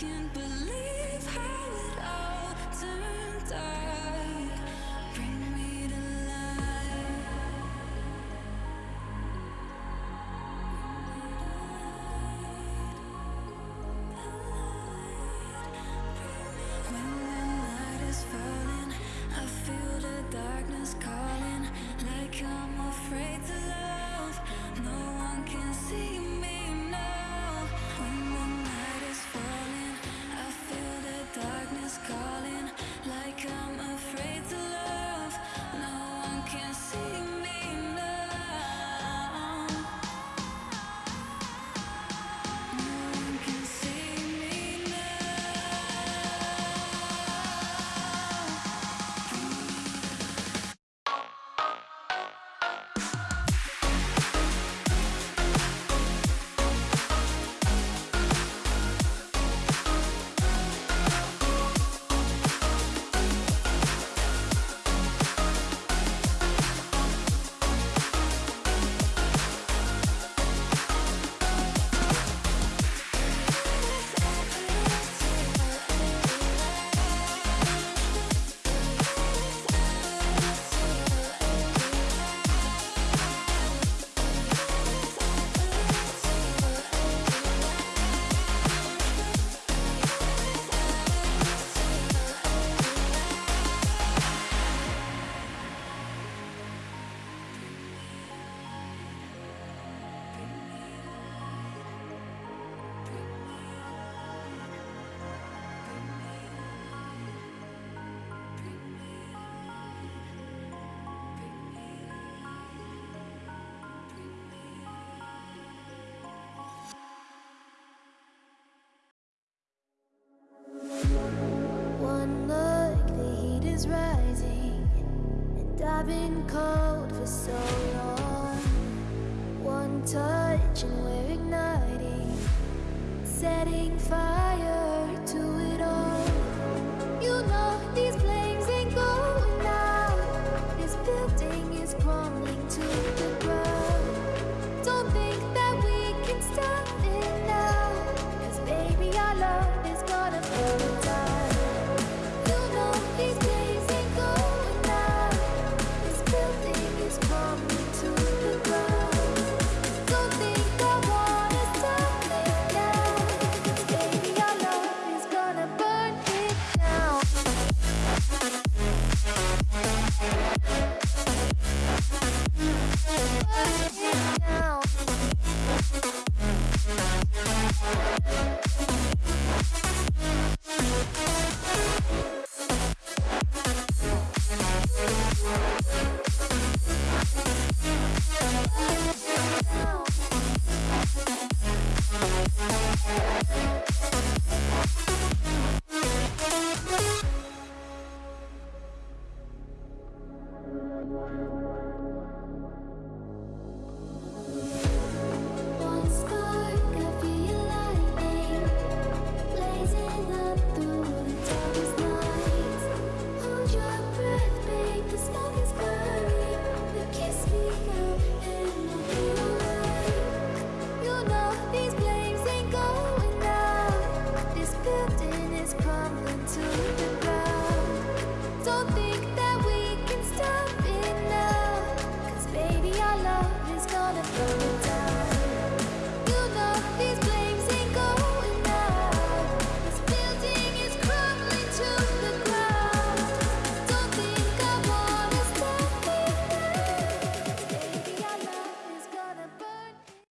can't believe how it all turned out. setting fire to it all. You know these flames ain't going out. This building is crumbling to the ground. Don't think that we can stop it now. Cause baby, our love is gonna burn down. You know these flames ain't going out. This building is crumbling to the ground.